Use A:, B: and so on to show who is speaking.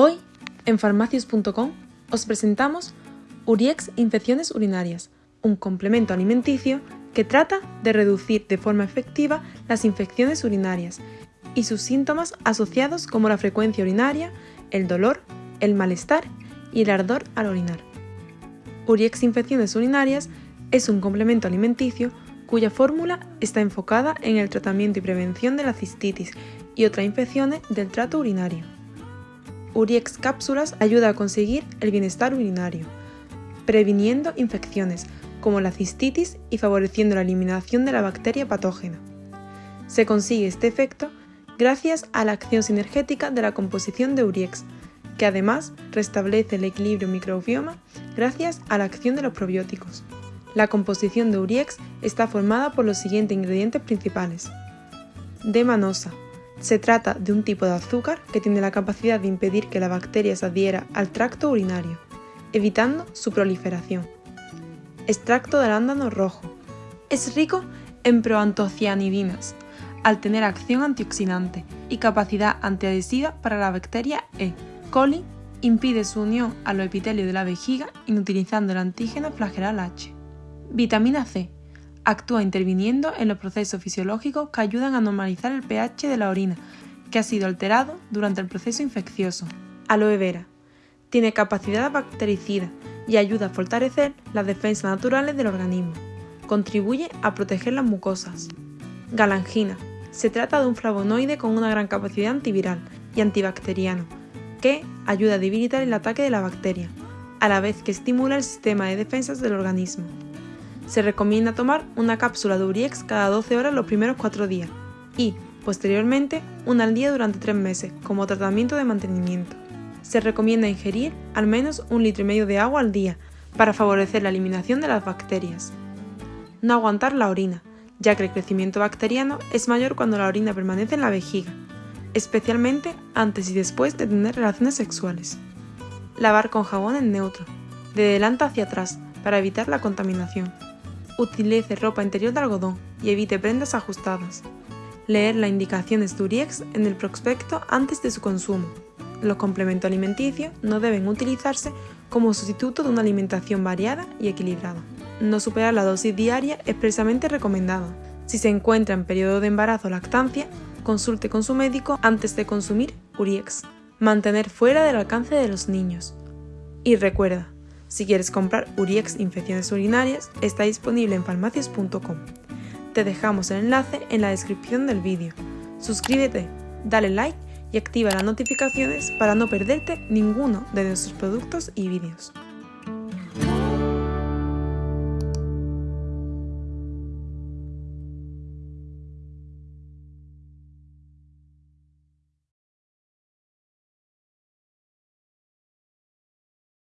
A: Hoy, en farmacius.com, os presentamos Uriex Infecciones Urinarias, un complemento alimenticio que trata de reducir de forma efectiva las infecciones urinarias y sus síntomas asociados como la frecuencia urinaria, el dolor, el malestar y el ardor al orinar. Uriex Infecciones Urinarias es un complemento alimenticio cuya fórmula está enfocada en el tratamiento y prevención de la cistitis y otras infecciones del trato urinario. Uriex Cápsulas ayuda a conseguir el bienestar urinario, previniendo infecciones como la cistitis y favoreciendo la eliminación de la bacteria patógena. Se consigue este efecto gracias a la acción sinergética de la composición de Uriex, que además restablece el equilibrio microbioma gracias a la acción de los probióticos. La composición de Uriex está formada por los siguientes ingredientes principales. Demanosa, se trata de un tipo de azúcar que tiene la capacidad de impedir que la bacteria se adhiera al tracto urinario, evitando su proliferación. Extracto de arándano rojo. Es rico en proantocianidinas, al tener acción antioxidante y capacidad antiadhesiva para la bacteria E. coli impide su unión a los epitelios de la vejiga inutilizando el antígeno flageral H. Vitamina C actúa interviniendo en los procesos fisiológicos que ayudan a normalizar el pH de la orina, que ha sido alterado durante el proceso infeccioso. Aloe vera. Tiene capacidad bactericida y ayuda a fortalecer las defensas naturales del organismo. Contribuye a proteger las mucosas. Galangina. Se trata de un flavonoide con una gran capacidad antiviral y antibacteriano, que ayuda a debilitar el ataque de la bacteria, a la vez que estimula el sistema de defensas del organismo. Se recomienda tomar una cápsula de Uriex cada 12 horas los primeros 4 días y, posteriormente, una al día durante 3 meses como tratamiento de mantenimiento. Se recomienda ingerir al menos un litro y medio de agua al día para favorecer la eliminación de las bacterias. No aguantar la orina, ya que el crecimiento bacteriano es mayor cuando la orina permanece en la vejiga, especialmente antes y después de tener relaciones sexuales. Lavar con jabón en neutro, de delante hacia atrás, para evitar la contaminación. Utilice ropa interior de algodón y evite prendas ajustadas. Leer las indicaciones de Uriex en el prospecto antes de su consumo. Los complementos alimenticios no deben utilizarse como sustituto de una alimentación variada y equilibrada. No superar la dosis diaria expresamente recomendada. Si se encuentra en periodo de embarazo o lactancia, consulte con su médico antes de consumir Uriex. Mantener fuera del alcance de los niños. Y recuerda, si quieres comprar Uriex Infecciones Urinarias, está disponible en farmacias.com. Te dejamos el enlace en la descripción del vídeo. Suscríbete, dale like y activa las notificaciones para no perderte ninguno de nuestros productos y vídeos.